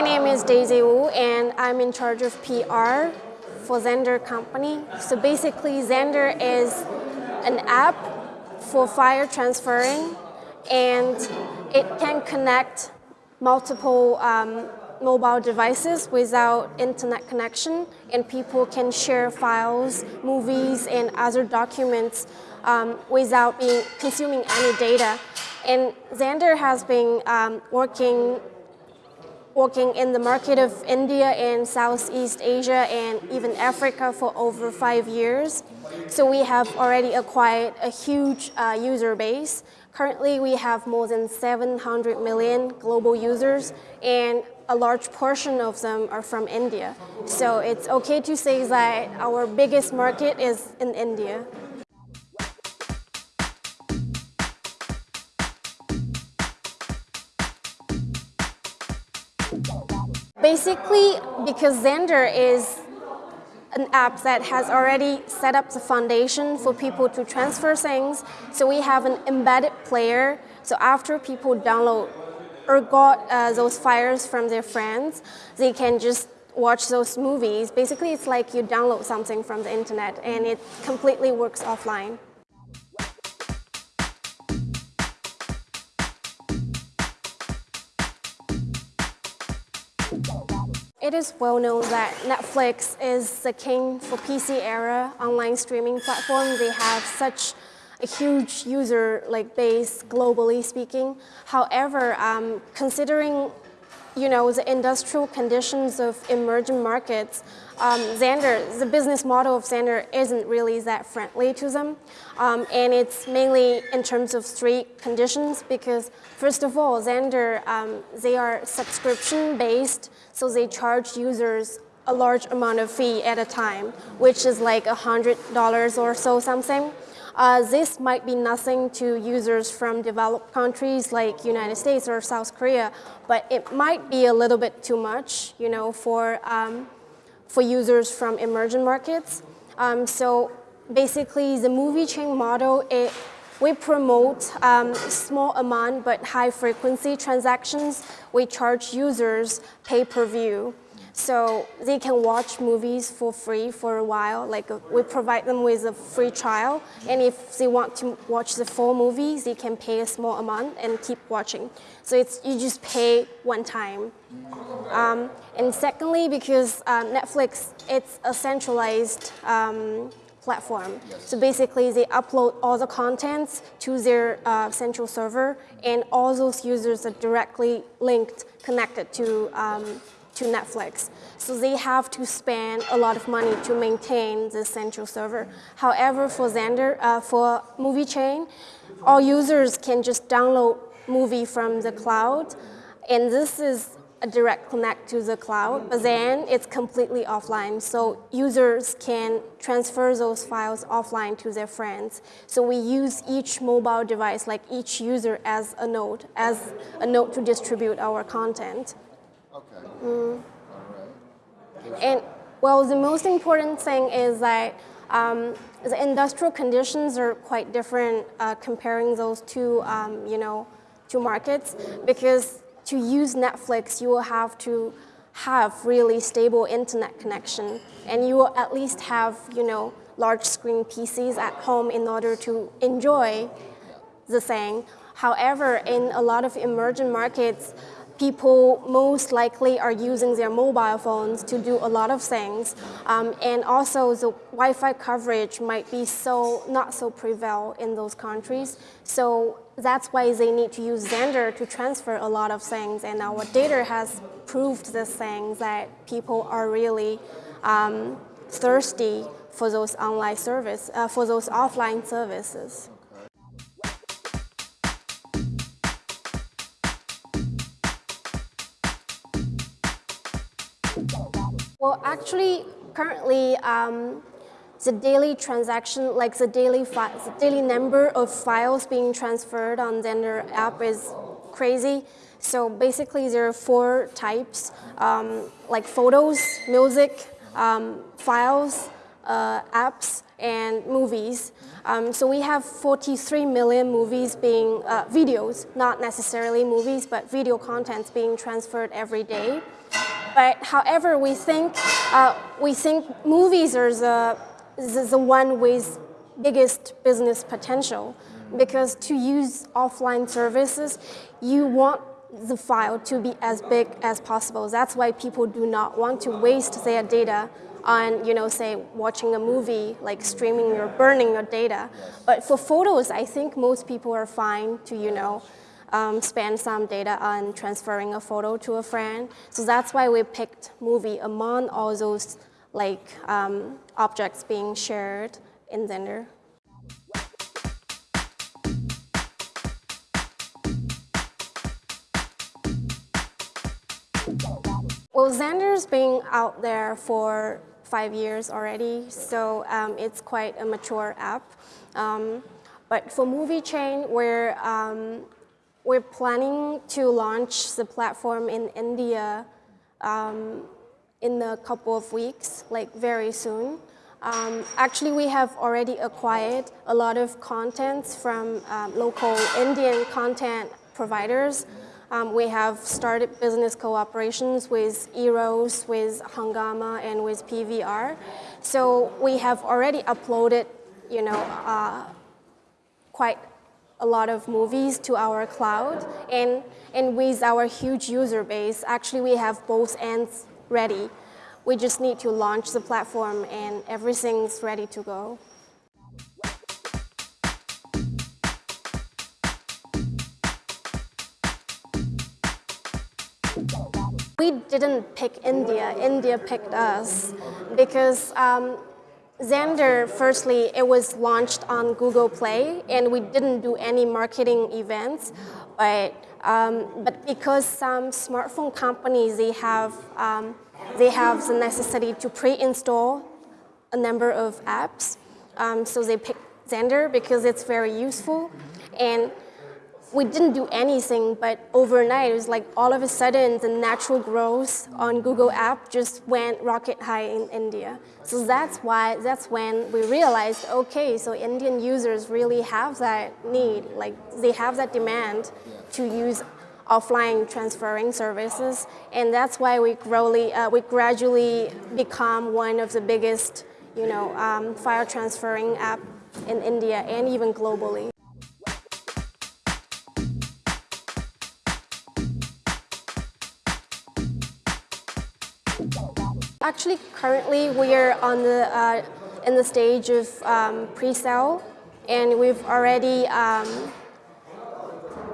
My name is Daisy Wu and I'm in charge of PR for Xender company. So basically Xender is an app for file transferring and it can connect multiple um, mobile devices without internet connection and people can share files, movies and other documents um, without being consuming any data. And Xender has been um, working working in the market of India and Southeast Asia and even Africa for over five years. So we have already acquired a huge uh, user base. Currently, we have more than 700 million global users and a large portion of them are from India. So it's okay to say that our biggest market is in India. Basically, because Xender is an app that has already set up the foundation for people to transfer things. So we have an embedded player. So after people download or got uh, those files from their friends, they can just watch those movies. Basically, it's like you download something from the internet and it completely works offline. It is well known that Netflix is the king for PC era online streaming platform. They have such a huge user like base globally speaking. However, um, considering you know, the industrial conditions of emerging markets, um, Xender, the business model of Xender isn't really that friendly to them. Um, and it's mainly in terms of three conditions because first of all, Xender, um, they are subscription based, so they charge users a large amount of fee at a time, which is like $100 or so something. Uh, this might be nothing to users from developed countries like United States or South Korea, but it might be a little bit too much, you know, for, um, for users from emerging markets. Um, so basically, the movie chain model, it, we promote um, small amount but high frequency transactions. We charge users pay-per-view. So they can watch movies for free for a while. Like uh, we provide them with a free trial. And if they want to watch the full movie, they can pay a small amount and keep watching. So it's you just pay one time. Um, and secondly, because uh, Netflix, it's a centralized um, platform. Yes. So basically, they upload all the contents to their uh, central server, and all those users are directly linked, connected to um, to Netflix. So they have to spend a lot of money to maintain the central server. However, for Xender, uh, for Movie Chain, all users can just download movie from the cloud, and this is a direct connect to the cloud, but then it's completely offline. So users can transfer those files offline to their friends. So we use each mobile device, like each user as a node, as a node to distribute our content. Okay. Mm. All right. And well, the most important thing is that um, the industrial conditions are quite different uh, comparing those two, um, you know, two markets because to use Netflix, you will have to have really stable internet connection and you will at least have, you know, large screen PCs at home in order to enjoy the thing. However, in a lot of emerging markets, people most likely are using their mobile phones to do a lot of things. Um, and also the Wi-Fi coverage might be so not so prevail in those countries. So that's why they need to use Xender to transfer a lot of things. And our data has proved this thing that people are really um, thirsty for those online service, uh, for those offline services. Well, actually, currently, um, the daily transaction, like the daily, the daily number of files being transferred on Xender app is crazy. So basically, there are four types, um, like photos, music, um, files, uh, apps, and movies. Um, so we have 43 million movies being, uh, videos, not necessarily movies, but video contents being transferred every day. But however, we think uh, we think movies are the, the the one with biggest business potential because to use offline services, you want the file to be as big as possible. That's why people do not want to waste their data on, you know, say watching a movie, like streaming or burning your data. But for photos, I think most people are fine to, you know, um, spend some data on transferring a photo to a friend. So that's why we picked movie among all those like um, objects being shared in Xender. Well, Xender's been out there for five years already, so um, it's quite a mature app. Um, but for Movie Chain, we're, um, we're planning to launch the platform in India um, in a couple of weeks, like very soon. Um, actually, we have already acquired a lot of contents from um, local Indian content providers. Um, we have started business cooperations with Eros, with Hungama, and with PVR. So we have already uploaded, you know, uh, quite a lot of movies to our cloud. And, and with our huge user base, actually we have both ends ready. We just need to launch the platform and everything's ready to go. We didn't pick India, India picked us because um, Xender, firstly, it was launched on Google Play and we didn't do any marketing events, but, um, but because some smartphone companies, they have, um, they have the necessity to pre-install a number of apps, um, so they picked Xender because it's very useful. And we didn't do anything, but overnight, it was like all of a sudden the natural growth on Google app just went rocket high in India. So that's why, that's when we realized, okay, so Indian users really have that need, like they have that demand to use offline transferring services. And that's why we, growly, uh, we gradually become one of the biggest you know, um, file transferring app in India and even globally. Actually, currently we are on the uh, in the stage of um, pre-sale, and we've already um,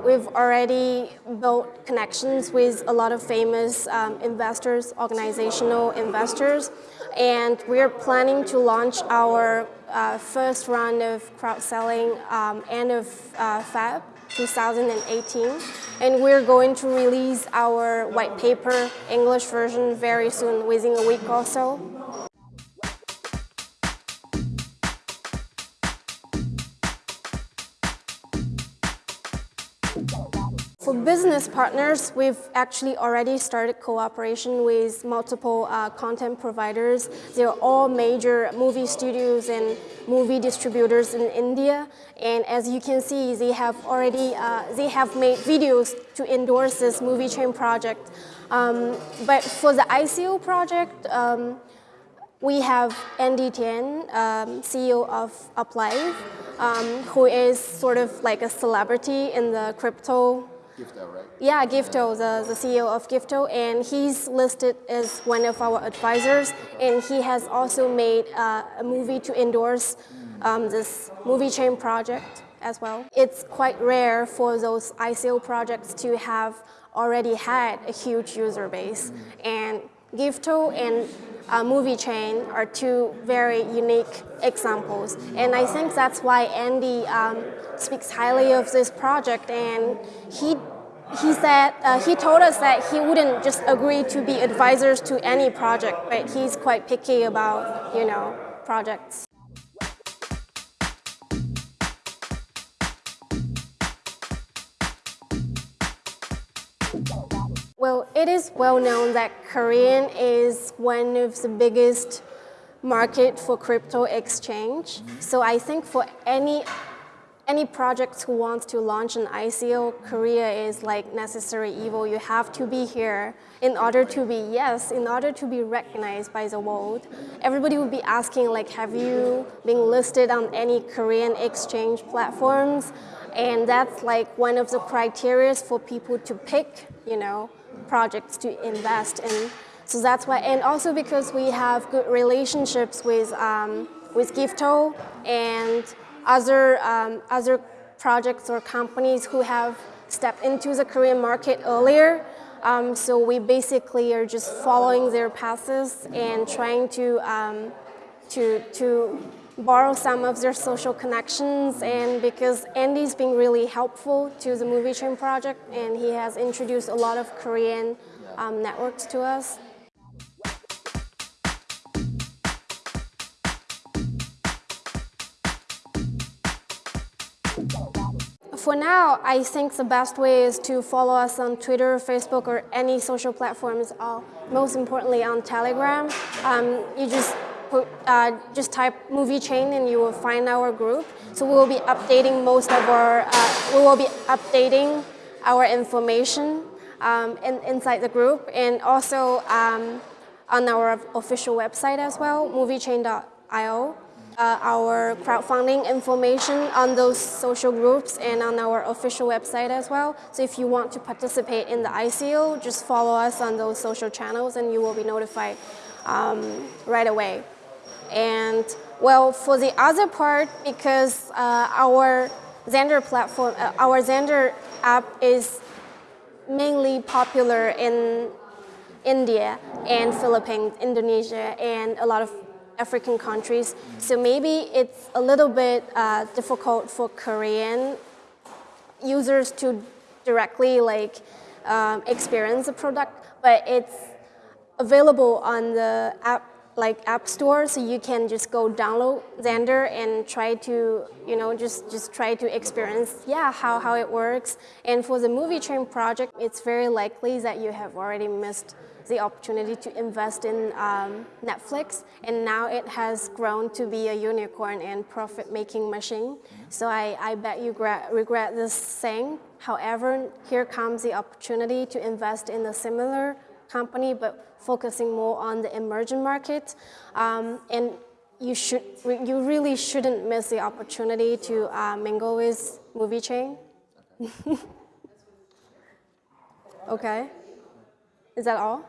we've already built connections with a lot of famous um, investors, organizational investors, and we're planning to launch our uh, first round of crowd selling um, end of uh, Feb 2018. And we're going to release our white paper English version very soon, within a week or so. Business partners, we've actually already started cooperation with multiple uh, content providers. They're all major movie studios and movie distributors in India. And as you can see, they have already, uh, they have made videos to endorse this movie chain project. Um, but for the ICO project, um, we have Andy Tian, um, CEO of Uplive, um, who is sort of like a celebrity in the crypto Gifto, right? yeah, Gifto, the, the CEO of Gifto, and he's listed as one of our advisors, and he has also made uh, a movie to endorse um, this movie chain project as well. It's quite rare for those ICO projects to have already had a huge user base, and Gifto and uh, Movie Chain are two very unique examples. And I think that's why Andy um, speaks highly of this project and he he said uh, he told us that he wouldn't just agree to be advisors to any project, but he's quite picky about you know projects. Well, it is well known that Korean is one of the biggest market for crypto exchange. So I think for any any project who wants to launch an ICO, Korea is like necessary evil. You have to be here in order to be, yes, in order to be recognized by the world. Everybody would be asking like, have you been listed on any Korean exchange platforms? And that's like one of the criteria for people to pick, you know, projects to invest in. So that's why, and also because we have good relationships with, um, with Gifto and other, um, other projects or companies who have stepped into the Korean market earlier. Um, so we basically are just following their paths and trying to, um, to, to borrow some of their social connections. And because Andy's been really helpful to the Movie Chain project, and he has introduced a lot of Korean um, networks to us. For now, I think the best way is to follow us on Twitter, Facebook, or any social platforms. Uh, most importantly, on Telegram. Um, you just put, uh, just type movie chain and you will find our group. So we will be updating most of our. Uh, we will be updating our information um, in, inside the group and also um, on our official website as well, moviechain.io uh, our crowdfunding information on those social groups and on our official website as well. So if you want to participate in the ICO, just follow us on those social channels and you will be notified um, right away. And well, for the other part, because uh, our Xender platform, uh, our Xender app is mainly popular in India and Philippines, Indonesia, and a lot of African countries. So maybe it's a little bit uh, difficult for Korean users to directly like um, experience the product, but it's available on the app like app store so you can just go download Xender and try to you know just just try to experience yeah how, how it works and for the movie chain project it's very likely that you have already missed the opportunity to invest in um, Netflix, and now it has grown to be a unicorn and profit-making machine. So I, I bet you regret this saying. However, here comes the opportunity to invest in a similar company, but focusing more on the emerging market. Um, and you should, you really shouldn't miss the opportunity to uh, mingle with Movie Chain. okay. Is that all?